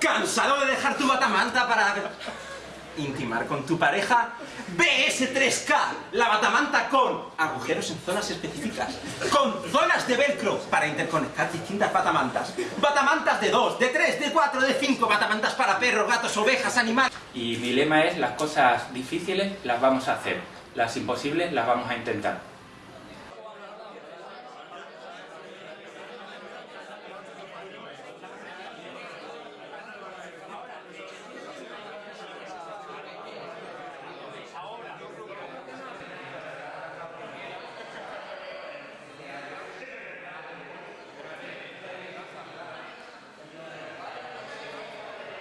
¿Cansado de dejar tu batamanta para intimar con tu pareja? BS3K, la batamanta con agujeros en zonas específicas, con zonas de velcro para interconectar distintas batamantas, batamantas de 2, de 3, de 4, de 5, batamantas para perros, gatos, ovejas, animales... Y mi lema es, las cosas difíciles las vamos a hacer, las imposibles las vamos a intentar.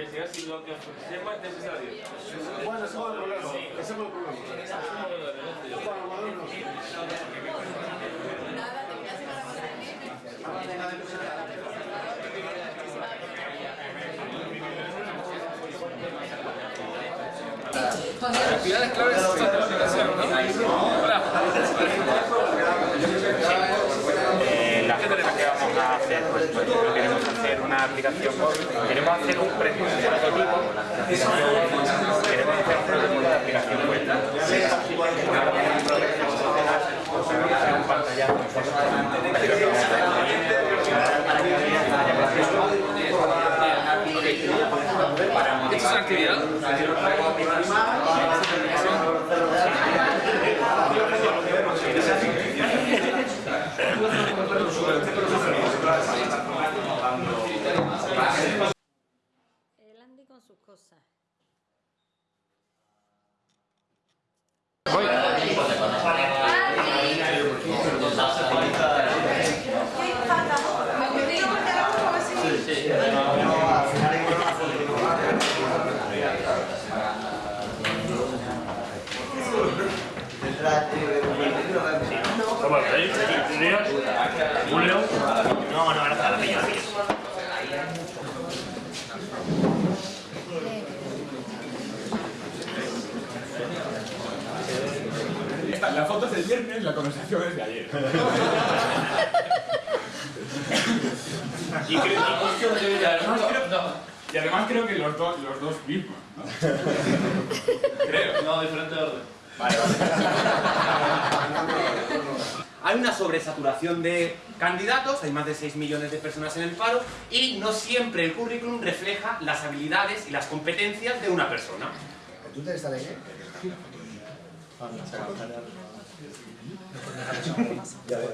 investigar si lo que es necesario. Bueno, ese es el problema. Ese es el problema. Para modernos. Claves de planificación, ¿no? Hola. Eh, las cosas que vamos a hacer, pues, pues, no queremos hacer una aplicación, queremos hacer un prototipo, queremos hacer un prototipo de aplicación web. Una hacer un pantallazo en forma ¿Esta es una actividad? El Andy con sus La foto es del viernes, la conversación es de ayer. y, creo, y además creo, y además creo que los, dos los dos mismos, ¿no? creo. No, diferente orden. Vale, Hay una sobresaturación de candidatos, hay más de 6 millones de personas en el paro y no siempre el currículum refleja las habilidades y las competencias de una persona. ¿Tú te estás de qué? Ja, ja.